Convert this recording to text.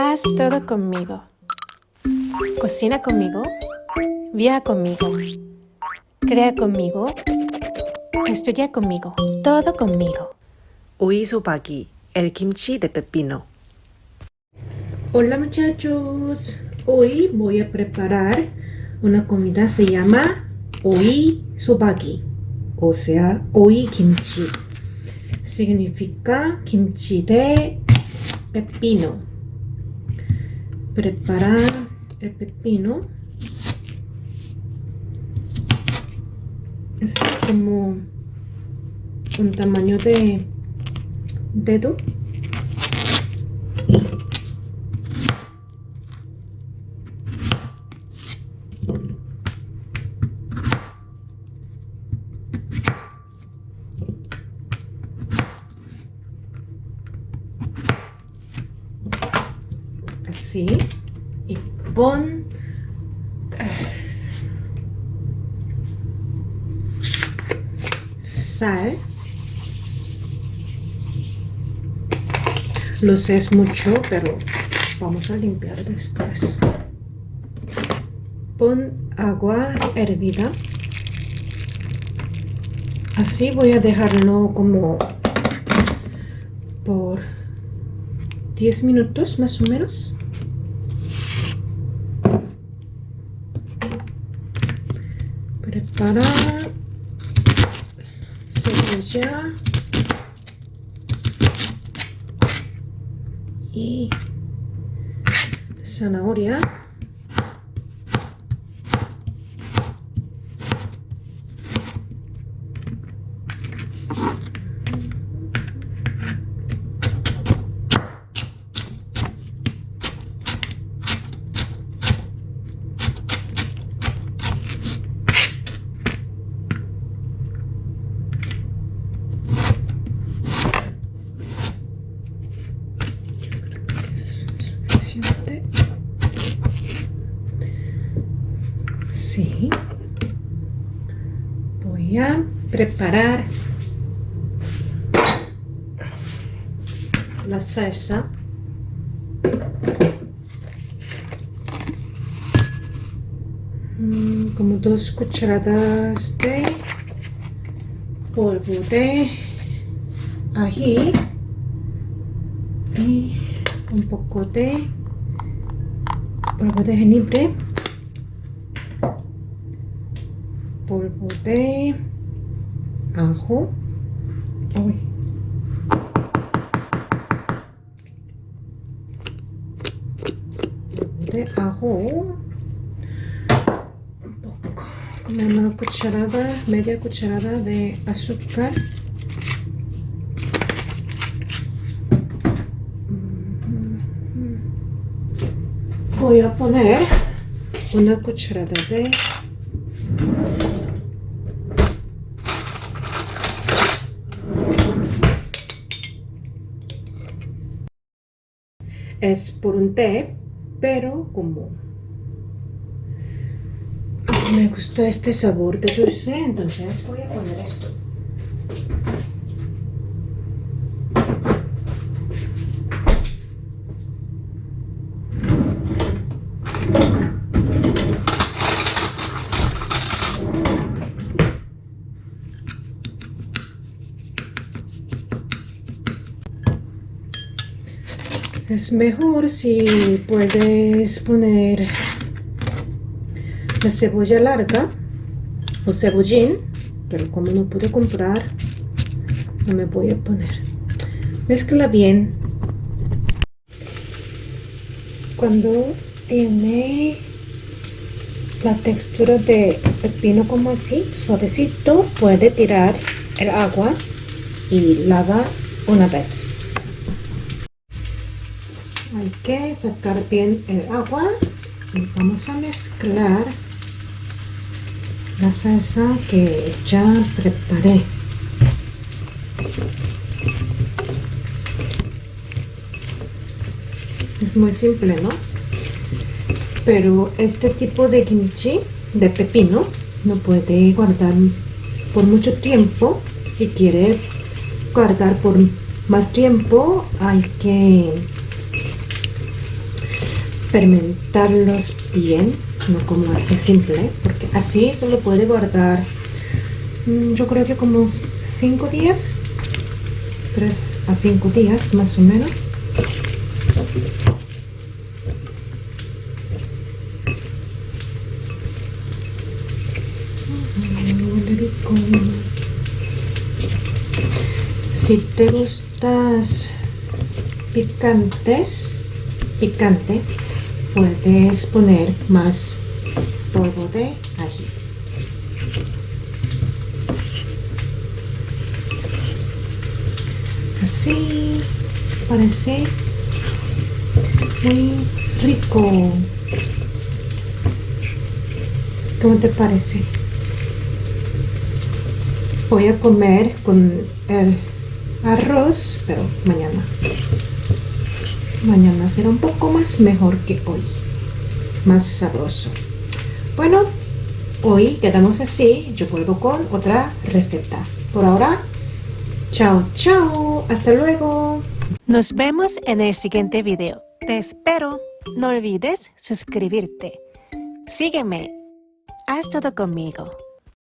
Haz todo conmigo. Cocina conmigo. Viaja conmigo. Crea conmigo. Estudia conmigo. Todo conmigo. Uisubaki, el kimchi de pepino. Hola muchachos, hoy voy a preparar una comida se llama oi sobaki, o sea, oi kimchi. Significa kimchi de pepino. Preparar el pepino. Es como un tamaño de dedo así y pon sal. Lo sé es mucho pero vamos a limpiar después. Pon agua hervida. Así voy a dejarlo como por 10 minutos más o menos prepara cebolla y zanahoria Preparar la salsa. Mm, Como dos cucharadas de polvo de ají y un poco de polvo de jengibre, polvo de ajo, de ajo, un poco, como una cucharada, media cucharada de azúcar. voy a poner una cucharada de es por un té pero como me gusta este sabor de dulce entonces voy a poner esto Es mejor si puedes poner la cebolla larga o cebollín, pero como no puedo comprar, no me voy a poner. Mezcla bien. Cuando tiene la textura de pepino como así, suavecito, puede tirar el agua y lava una vez. Hay que sacar bien el agua y vamos a mezclar la salsa que ya preparé. Es muy simple, ¿no? Pero este tipo de kimchi de pepino no puede guardar por mucho tiempo. Si quiere guardar por más tiempo hay que fermentarlos bien, no como así simple, porque así solo puede guardar, mm, yo creo que como 5 días, 3 a 5 días más o menos. Si te gustas picantes, picante, puedes poner más polvo de ají. Así parece muy rico. ¿Cómo te parece? Voy a comer con el arroz, pero mañana. Mañana será un poco más mejor que hoy. Más sabroso. Bueno, hoy quedamos así. Yo vuelvo con otra receta. Por ahora, chao, chao. Hasta luego. Nos vemos en el siguiente video. Te espero. No olvides suscribirte. Sígueme. Haz todo conmigo.